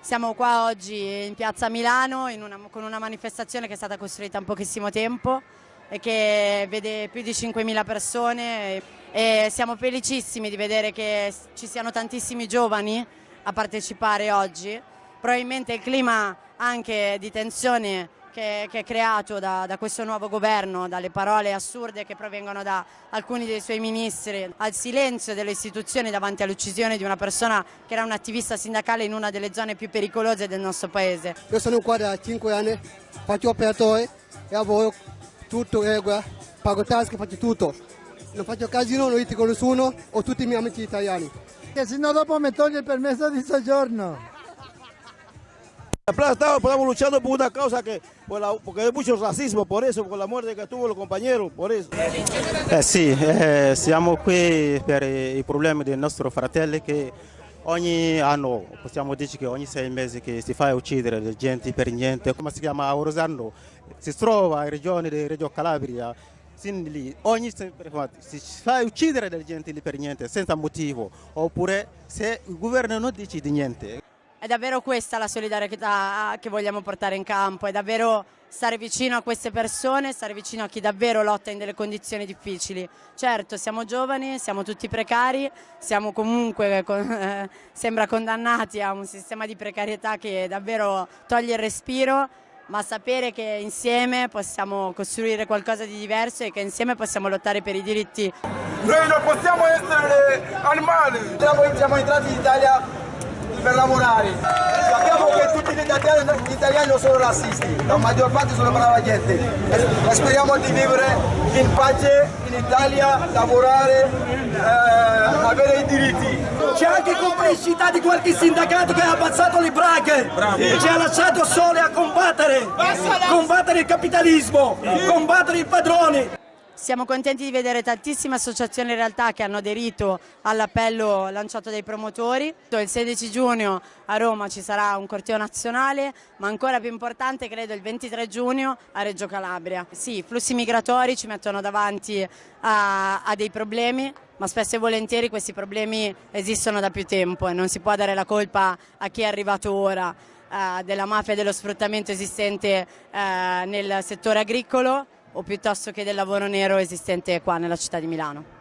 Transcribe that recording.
Siamo qua oggi in piazza Milano una, con una manifestazione che è stata costruita in pochissimo tempo e che vede più di 5.000 persone e siamo felicissimi di vedere che ci siano tantissimi giovani a partecipare oggi. Probabilmente il clima anche di tensione che, che è creato da, da, questo nuovo governo, dalle parole assurde che provengono da alcuni dei suoi ministri, al silenzio delle istituzioni davanti all'uccisione di una persona che era un attivista sindacale in una delle zone più pericolose del nostro paese. Io sono qua da 5 anni, faccio operatore e lavoro tutto regola, pago tasche, faccio tutto. Non faccio casino, non litigo nessuno, ho tutti i miei amici italiani. Che se no dopo mi toglie il permesso di soggiorno. Estamos luchando por una causa que, por la, porque hay mucho racismo, por eso, por la muerte che tuvo los compañeros, por eso. Eh sì, eh, siamo qui per i problemi dei nostri fratelli che ogni anno, possiamo dire che ogni sei mesi che si fa uccidere la gente per niente, come si chiama Rosando, si trova in regione di Reggio Calabria, lì, ogni si fa uccidere della gente lì per niente, senza motivo, oppure se il governo non decide niente. È davvero questa la solidarietà che vogliamo portare in campo, è davvero stare vicino a queste persone, stare vicino a chi davvero lotta in delle condizioni difficili. Certo, siamo giovani, siamo tutti precari, siamo comunque, eh, sembra condannati a un sistema di precarietà che davvero toglie il respiro, ma sapere che insieme possiamo costruire qualcosa di diverso e che insieme possiamo lottare per i diritti. Noi non possiamo essere animali! Siamo entrati in Italia per lavorare. Sappiamo che tutti gli italiani, gli italiani non sono razzisti, la maggior parte sono brava gente. E speriamo di vivere in pace in Italia, lavorare, eh, avere i diritti. C'è anche complicità di qualche sindacato che ha abbassato le braghe, ci ha lasciato sole a combattere, combattere il capitalismo, combattere il padrone. Siamo contenti di vedere tantissime associazioni in realtà che hanno aderito all'appello lanciato dai promotori. Il 16 giugno a Roma ci sarà un corteo nazionale, ma ancora più importante credo il 23 giugno a Reggio Calabria. Sì, i flussi migratori ci mettono davanti a, a dei problemi, ma spesso e volentieri questi problemi esistono da più tempo e non si può dare la colpa a chi è arrivato ora eh, della mafia e dello sfruttamento esistente eh, nel settore agricolo o piuttosto che del lavoro nero esistente qua nella città di Milano.